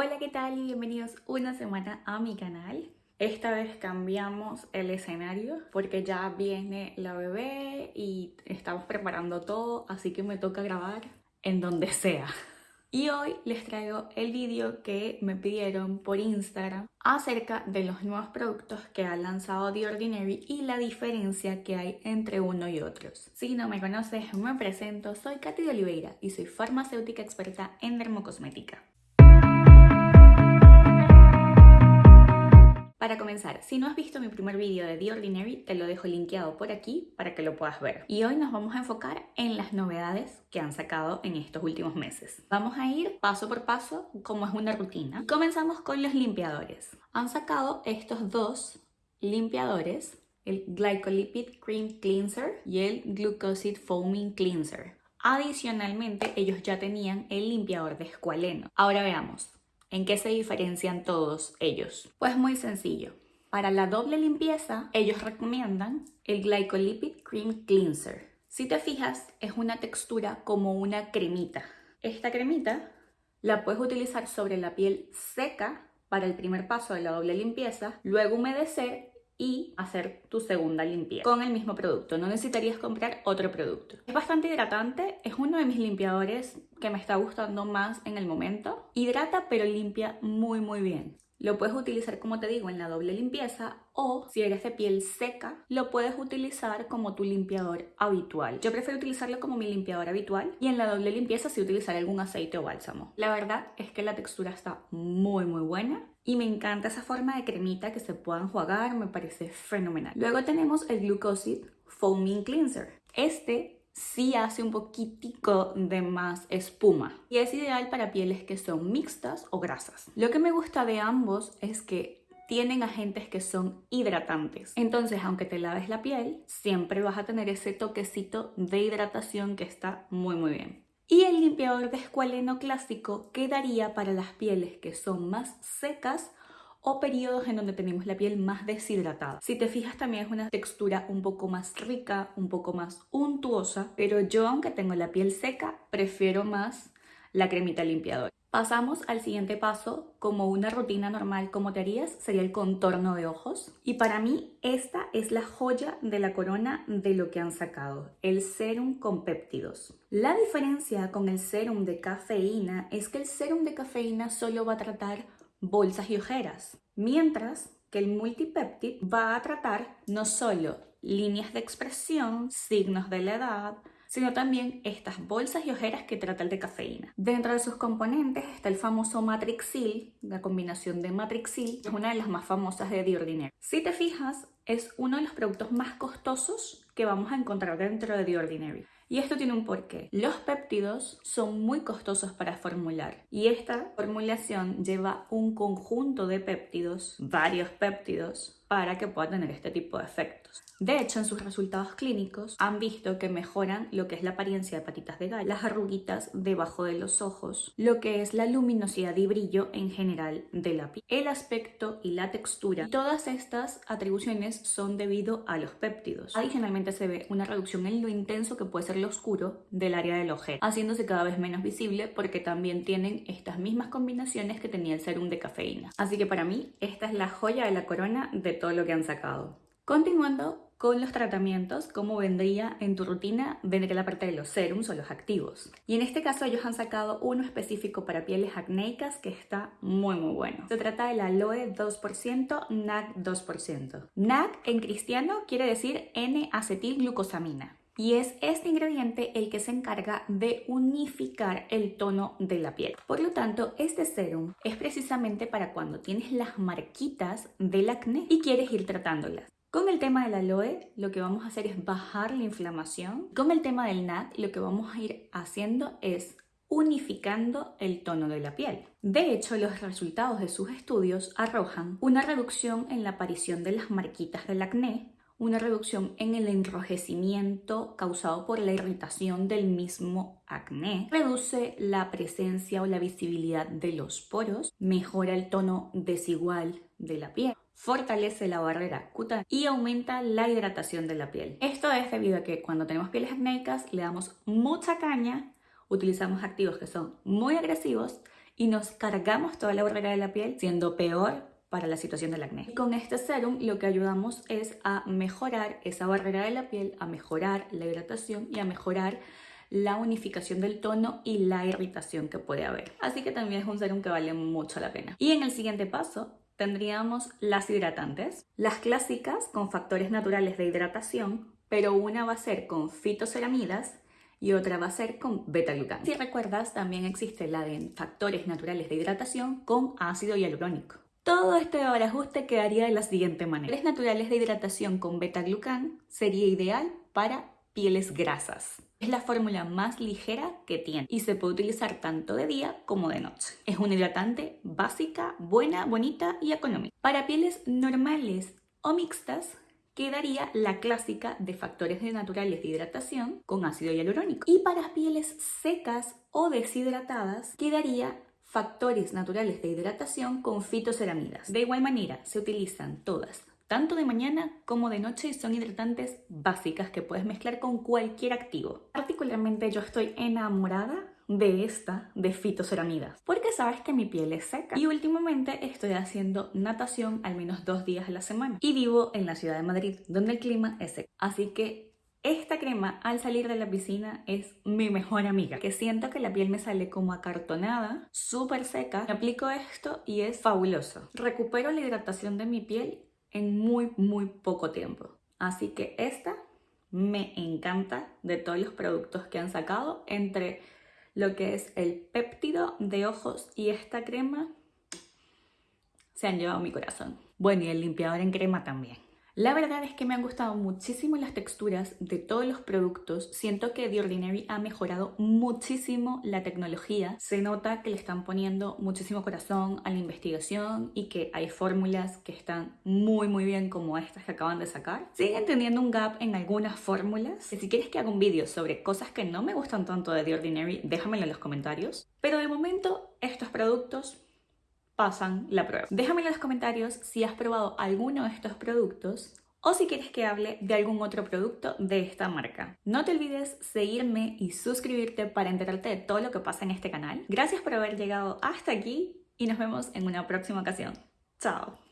Hola, ¿qué tal? Y bienvenidos una semana a mi canal. Esta vez cambiamos el escenario porque ya viene la bebé y estamos preparando todo, así que me toca grabar en donde sea. Y hoy les traigo el vídeo que me pidieron por Instagram acerca de los nuevos productos que ha lanzado The Ordinary y la diferencia que hay entre uno y otros. Si no me conoces, me presento, soy Katy de Oliveira y soy farmacéutica experta en dermocosmética. Para comenzar, si no has visto mi primer vídeo de The Ordinary, te lo dejo linkeado por aquí para que lo puedas ver. Y hoy nos vamos a enfocar en las novedades que han sacado en estos últimos meses. Vamos a ir paso por paso como es una rutina. Comenzamos con los limpiadores. Han sacado estos dos limpiadores, el Glycolipid Cream Cleanser y el Glucosid Foaming Cleanser. Adicionalmente, ellos ya tenían el limpiador de escualeno. Ahora veamos, ¿En qué se diferencian todos ellos? Pues muy sencillo. Para la doble limpieza, ellos recomiendan el Glycolipid Cream Cleanser. Si te fijas, es una textura como una cremita. Esta cremita la puedes utilizar sobre la piel seca para el primer paso de la doble limpieza, luego humedecer y hacer tu segunda limpieza con el mismo producto. No necesitarías comprar otro producto. Es bastante hidratante, es uno de mis limpiadores que me está gustando más en el momento. Hidrata pero limpia muy muy bien. Lo puedes utilizar, como te digo, en la doble limpieza o si eres de piel seca, lo puedes utilizar como tu limpiador habitual. Yo prefiero utilizarlo como mi limpiador habitual y en la doble limpieza sí utilizar algún aceite o bálsamo. La verdad es que la textura está muy muy buena y me encanta esa forma de cremita que se pueda enjuagar, me parece fenomenal. Luego tenemos el Glucosid Foaming Cleanser. Este sí hace un poquitico de más espuma y es ideal para pieles que son mixtas o grasas. Lo que me gusta de ambos es que tienen agentes que son hidratantes. Entonces, aunque te laves la piel, siempre vas a tener ese toquecito de hidratación que está muy muy bien. Y el limpiador de escualeno clásico quedaría para las pieles que son más secas o periodos en donde tenemos la piel más deshidratada. Si te fijas también es una textura un poco más rica, un poco más untuosa, pero yo aunque tengo la piel seca, prefiero más la cremita limpiadora. Pasamos al siguiente paso, como una rutina normal, como te harías, sería el contorno de ojos. Y para mí esta es la joya de la corona de lo que han sacado, el serum con péptidos. La diferencia con el serum de cafeína es que el serum de cafeína solo va a tratar bolsas y ojeras, mientras que el multipeptid va a tratar no solo líneas de expresión, signos de la edad, sino también estas bolsas y ojeras que trata el de cafeína. Dentro de sus componentes está el famoso Matrixil, la combinación de Matrixil, es una de las más famosas de The Ordinary. Si te fijas, es uno de los productos más costosos que vamos a encontrar dentro de The Ordinary. Y esto tiene un porqué. Los péptidos son muy costosos para formular y esta formulación lleva un conjunto de péptidos, varios péptidos, para que pueda tener este tipo de efectos. De hecho, en sus resultados clínicos han visto que mejoran lo que es la apariencia de patitas de gallo, las arruguitas debajo de los ojos, lo que es la luminosidad y brillo en general de la piel, el aspecto y la textura. todas estas atribuciones son debido a los péptidos. Adicionalmente se ve una reducción en lo intenso que puede ser lo oscuro del área del ojero, haciéndose cada vez menos visible porque también tienen estas mismas combinaciones que tenía el serum de cafeína. Así que para mí esta es la joya de la corona de todo lo que han sacado. Continuando con los tratamientos, como vendría en tu rutina, vendría la parte de los serums o los activos. Y en este caso ellos han sacado uno específico para pieles acnéicas que está muy muy bueno. Se trata del aloe 2%, NAC 2%. NAC en cristiano quiere decir N-acetilglucosamina. Y es este ingrediente el que se encarga de unificar el tono de la piel. Por lo tanto, este serum es precisamente para cuando tienes las marquitas del acné y quieres ir tratándolas. Con el tema del aloe, lo que vamos a hacer es bajar la inflamación. Con el tema del NAD, lo que vamos a ir haciendo es unificando el tono de la piel. De hecho, los resultados de sus estudios arrojan una reducción en la aparición de las marquitas del acné, una reducción en el enrojecimiento causado por la irritación del mismo acné, reduce la presencia o la visibilidad de los poros, mejora el tono desigual de la piel, fortalece la barrera cutánea y aumenta la hidratación de la piel. Esto es debido a que cuando tenemos pieles acnéicas le damos mucha caña, utilizamos activos que son muy agresivos y nos cargamos toda la barrera de la piel, siendo peor para la situación del acné. con este serum lo que ayudamos es a mejorar esa barrera de la piel, a mejorar la hidratación y a mejorar la unificación del tono y la irritación que puede haber. Así que también es un serum que vale mucho la pena. Y en el siguiente paso tendríamos las hidratantes, las clásicas con factores naturales de hidratación, pero una va a ser con fitoceramidas y otra va a ser con beta-glucán. Si recuerdas, también existe la de factores naturales de hidratación con ácido hialurónico. Todo este ajuste quedaría de la siguiente manera. Factores naturales de hidratación con beta-glucán sería ideal para pieles grasas. Es la fórmula más ligera que tiene y se puede utilizar tanto de día como de noche. Es una hidratante básica, buena, bonita y económica. Para pieles normales o mixtas, quedaría la clásica de factores naturales de hidratación con ácido hialurónico. Y para pieles secas o deshidratadas, quedaría factores naturales de hidratación con fitoceramidas. De igual manera, se utilizan todas tanto de mañana como de noche y son hidratantes básicas que puedes mezclar con cualquier activo. Particularmente yo estoy enamorada de esta de fitoceramidas porque sabes que mi piel es seca y últimamente estoy haciendo natación al menos dos días a la semana y vivo en la ciudad de Madrid donde el clima es seco así que esta crema al salir de la piscina es mi mejor amiga, que siento que la piel me sale como acartonada, súper seca. Me aplico esto y es fabuloso. Recupero la hidratación de mi piel en muy, muy poco tiempo. Así que esta me encanta de todos los productos que han sacado entre lo que es el péptido de ojos y esta crema se han llevado mi corazón. Bueno, y el limpiador en crema también. La verdad es que me han gustado muchísimo las texturas de todos los productos. Siento que The Ordinary ha mejorado muchísimo la tecnología. Se nota que le están poniendo muchísimo corazón a la investigación y que hay fórmulas que están muy muy bien como estas que acaban de sacar. Siguen teniendo un gap en algunas fórmulas. Si quieres que haga un vídeo sobre cosas que no me gustan tanto de The Ordinary, déjamelo en los comentarios. Pero de momento estos productos pasan la prueba. Déjame en los comentarios si has probado alguno de estos productos o si quieres que hable de algún otro producto de esta marca. No te olvides seguirme y suscribirte para enterarte de todo lo que pasa en este canal. Gracias por haber llegado hasta aquí y nos vemos en una próxima ocasión. Chao.